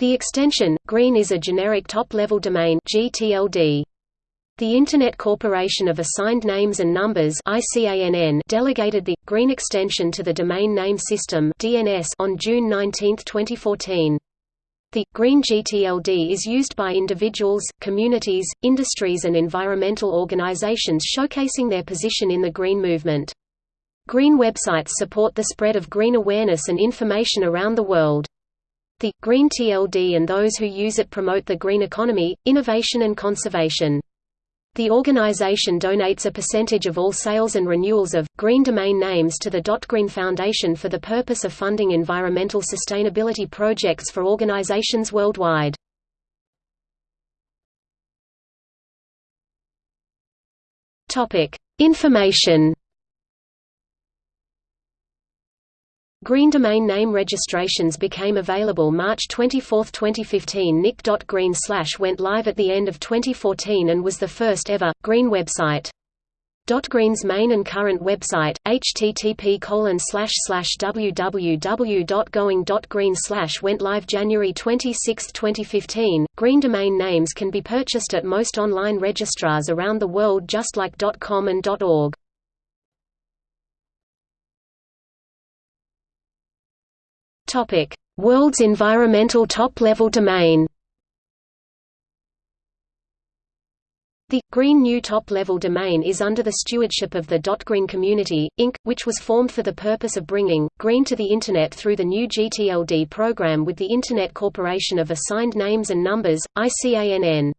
The extension, green is a generic top-level domain GTLD. The Internet Corporation of Assigned Names and Numbers delegated the green extension to the Domain Name System on June 19, 2014. The green GTLD is used by individuals, communities, industries and environmental organizations showcasing their position in the green movement. Green websites support the spread of green awareness and information around the world. The Green TLD and those who use it promote the green economy, innovation and conservation. The organization donates a percentage of all sales and renewals of, green domain names to the .green Foundation for the purpose of funding environmental sustainability projects for organizations worldwide. Topic: Information Green domain name registrations became available March 24, 2015 nic.green went live at the end of 2014 and was the first ever, green website. Green's main and current website, http www.going.green went live January 26, 2015. Green domain names can be purchased at most online registrars around the world just like .com and .org. Topic: World's environmental top-level domain. The Green New Top-Level Domain is under the stewardship of the .green Community, Inc., which was formed for the purpose of bringing, green to the Internet through the new GTLD program with the Internet Corporation of Assigned Names and Numbers, ICANN.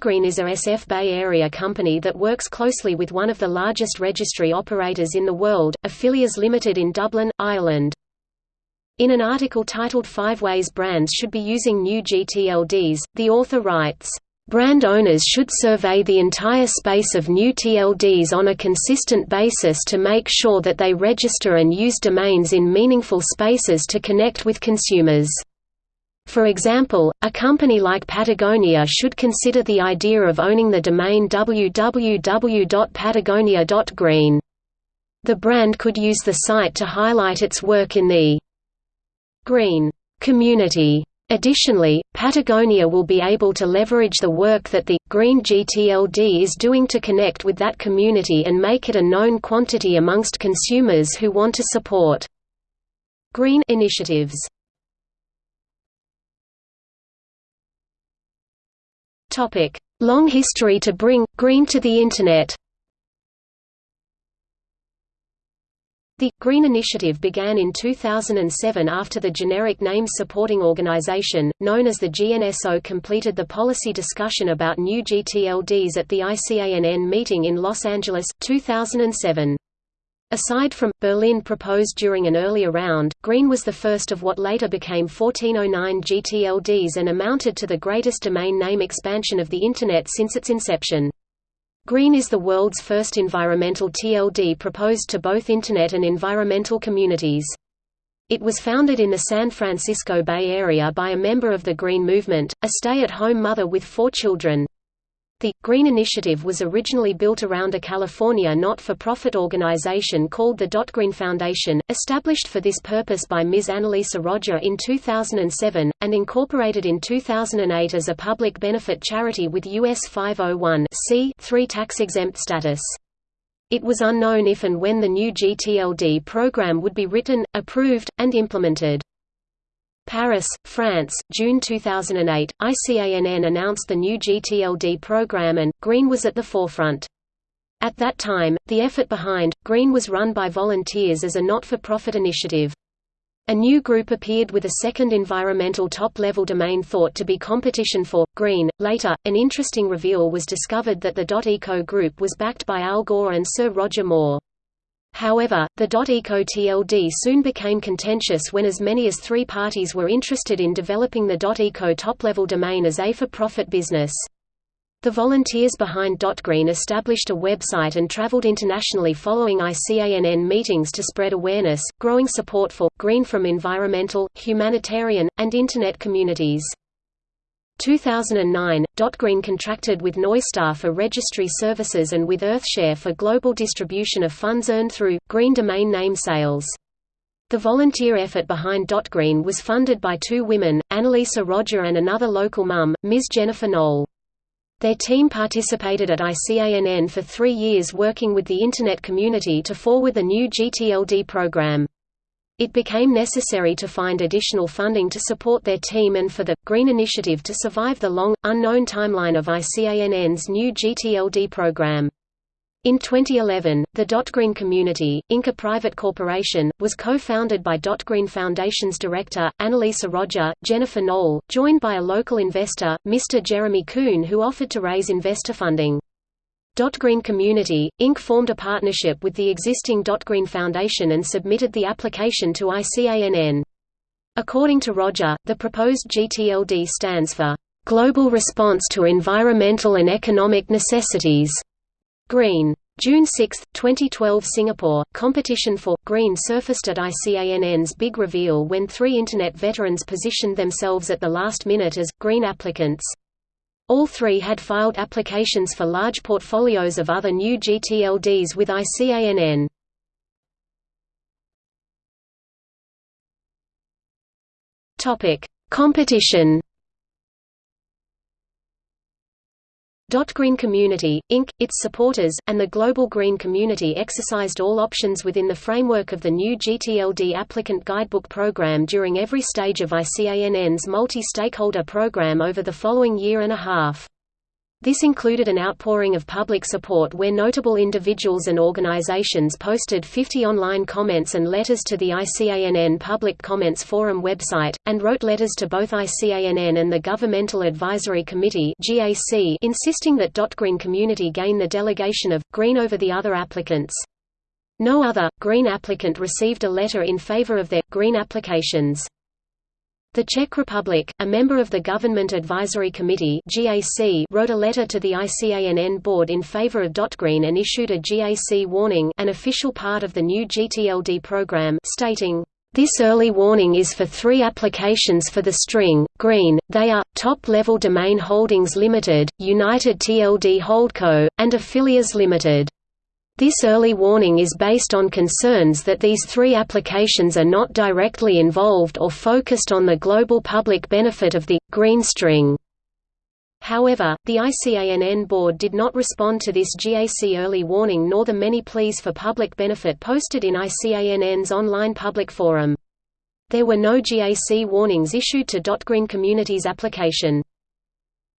Green is a SF Bay Area company that works closely with one of the largest registry operators in the world, Afilias Limited in Dublin, Ireland. In an article titled Five Ways Brands Should Be Using New GTLDs, the author writes, Brand owners should survey the entire space of new TLDs on a consistent basis to make sure that they register and use domains in meaningful spaces to connect with consumers. For example, a company like Patagonia should consider the idea of owning the domain www.patagonia.green. The brand could use the site to highlight its work in the green community. Additionally, Patagonia will be able to leverage the work that the Green GTLD is doing to connect with that community and make it a known quantity amongst consumers who want to support green initiatives. Long history to bring green to the internet. The Green Initiative began in 2007 after the Generic Names Supporting Organization, known as the GNSO completed the policy discussion about new GTLDs at the ICANN meeting in Los Angeles, 2007. Aside from, Berlin proposed during an earlier round, Green was the first of what later became 1409 GTLDs and amounted to the greatest domain name expansion of the Internet since its inception. Green is the world's first environmental TLD proposed to both Internet and environmental communities. It was founded in the San Francisco Bay Area by a member of the Green Movement, a stay-at-home mother with four children. The Green Initiative was originally built around a California not-for-profit organization called the Green Foundation, established for this purpose by Ms. Annalisa Roger in 2007, and incorporated in 2008 as a public benefit charity with US 501 tax-exempt status. It was unknown if and when the new GTLD program would be written, approved, and implemented. Paris, France, June 2008, ICANN announced the new GTLD program and, Green was at the forefront. At that time, the effort behind, Green was run by volunteers as a not-for-profit initiative. A new group appeared with a second environmental top-level domain thought to be competition for, Green. Later, an interesting reveal was discovered that the .eco group was backed by Al Gore and Sir Roger Moore. However, the .eco TLD soon became contentious when as many as three parties were interested in developing the .eco top-level domain as a for-profit business. The volunteers behind .green established a website and traveled internationally following ICANN meetings to spread awareness, growing support for, green from environmental, humanitarian, and Internet communities. 2009, .green contracted with Neustar for registry services and with Earthshare for global distribution of funds earned through, green domain name sales. The volunteer effort behind Green was funded by two women, Annalisa Roger and another local mum, Ms. Jennifer Knoll. Their team participated at ICANN for three years working with the Internet community to forward the new GTLD program. It became necessary to find additional funding to support their team and for the Green Initiative to survive the long, unknown timeline of ICANN's new GTLD program. In 2011, the DotGreen Community, Inc. a private corporation, was co-founded by DotGreen Foundation's director, Annalisa Roger, Jennifer Knoll, joined by a local investor, Mr. Jeremy Kuhn who offered to raise investor funding. DotGreen Community, Inc. formed a partnership with the existing DotGreen Foundation and submitted the application to ICANN. According to Roger, the proposed GTLD stands for, "...global response to environmental and economic necessities." Green. June 6, 2012 Singapore, competition for Green surfaced at ICANN's big reveal when three Internet veterans positioned themselves at the last minute as Green applicants. All three had filed applications for large portfolios of other new GTLDs with ICANN. Competition Green Community, Inc., its supporters, and the global green community exercised all options within the framework of the new GTLD applicant guidebook program during every stage of ICANN's multi-stakeholder program over the following year and a half. This included an outpouring of public support where notable individuals and organizations posted 50 online comments and letters to the ICANN Public Comments Forum website, and wrote letters to both ICANN and the Governmental Advisory Committee insisting that Green community gain the delegation of, Green over the other applicants. No other, Green applicant received a letter in favor of their, Green applications. The Czech Republic, a member of the Government Advisory Committee (GAC), wrote a letter to the ICANN board in favor of .green and issued a GAC warning, an official part of the new GTLD program, stating, this early warning is for three applications for the string, green, they are, Top-Level Domain Holdings Limited, United TLD Holdco, and Afilias Limited. This early warning is based on concerns that these three applications are not directly involved or focused on the global public benefit of the green string. However, the ICANN board did not respond to this GAC early warning nor the many pleas for public benefit posted in ICANN's online public forum. There were no GAC warnings issued to .green Community's application.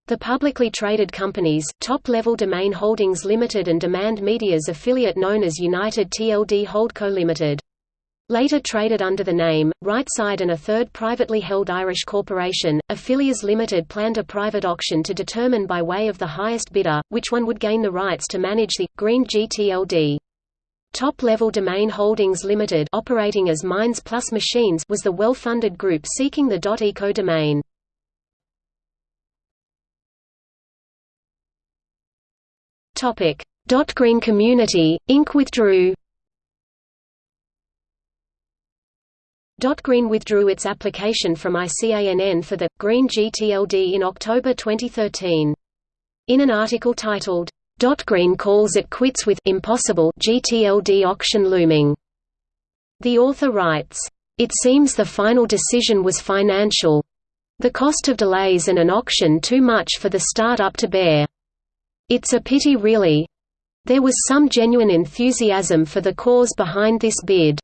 The publicly traded companies, Top-Level Domain Holdings Limited and Demand Media's affiliate known as United TLD Holdco Limited. Later traded under the name, Rightside and a third privately held Irish corporation, Afilias Limited planned a private auction to determine by way of the highest bidder, which one would gain the rights to manage the, Green GTLD. Top-Level Domain Holdings Limited operating as Minds Plus Machines was the well-funded group seeking the .eco domain. Topic: Green Community, Inc. withdrew. Dot Green withdrew its application from ICANN for the Green GTLD in October 2013. In an article titled, "Dot Green calls it quits with impossible GTLD auction looming. The author writes, It seems the final decision was financial. The cost of delays and an auction too much for the start-up to bear. It's a pity really. There was some genuine enthusiasm for the cause behind this bid."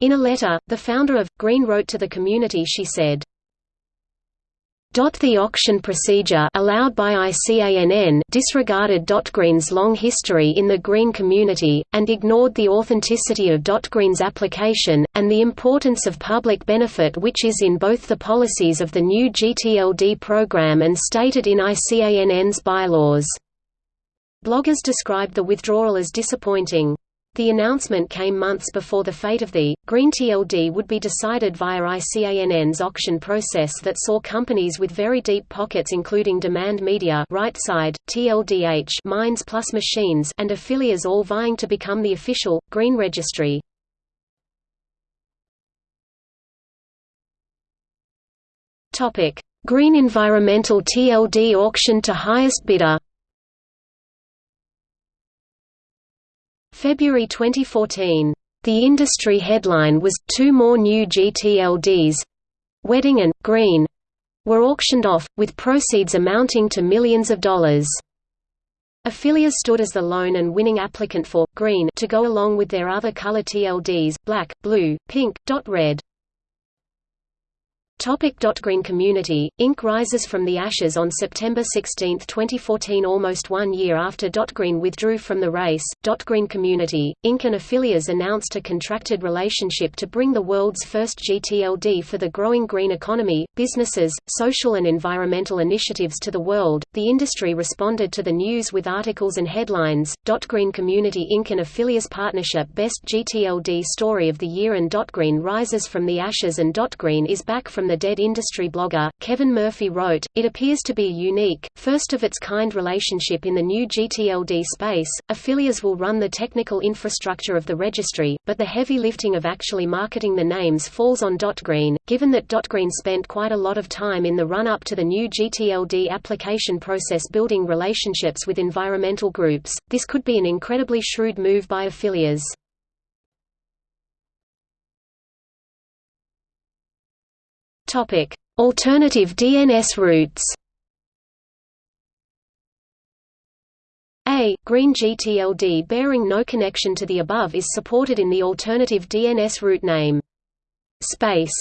In a letter, the founder of, Green wrote to the community she said, the auction procedure allowed by ICANN disregarded .green's long history in the green community, and ignored the authenticity of .green's application, and the importance of public benefit which is in both the policies of the new GTLD program and stated in ICANN's bylaws. Bloggers described the withdrawal as disappointing. The announcement came months before the fate of the Green TLD would be decided via ICANN's auction process that saw companies with very deep pockets including Demand Media, Rightside, TLDH, Minds Plus Machines, and Afilias all vying to become the official Green registry. Topic: Green Environmental TLD auction to highest bidder. February 2014 The industry headline was, two more new GTLDs—Wedding and, Green—were auctioned off, with proceeds amounting to millions of dollars. Afilias stood as the lone and winning applicant for green to go along with their other color TLDs, black, blue, pink, dot red. Topic Green Community, Inc. rises from the ashes on September 16, 2014 almost one year after Dot Green withdrew from the race. Dot Green Community, Inc. and Afilias announced a contracted relationship to bring the world's first GTLD for the growing green economy, businesses, social and environmental initiatives to the world. The industry responded to the news with articles and headlines. Dot Green Community Inc. and Afilias partnership Best GTLD Story of the Year and Dot Green rises from the ashes and Dot Green is back from the dead industry blogger, Kevin Murphy wrote, It appears to be a unique, first-of-its-kind relationship in the new GTLD space. Afilias will run the technical infrastructure of the registry, but the heavy lifting of actually marketing the names falls on Green. Given that Green spent quite a lot of time in the run-up to the new GTLD application process building relationships with environmental groups, this could be an incredibly shrewd move by Afilias. Topic: Alternative DNS roots. A green GTLD bearing no connection to the above is supported in the alternative DNS root name. Space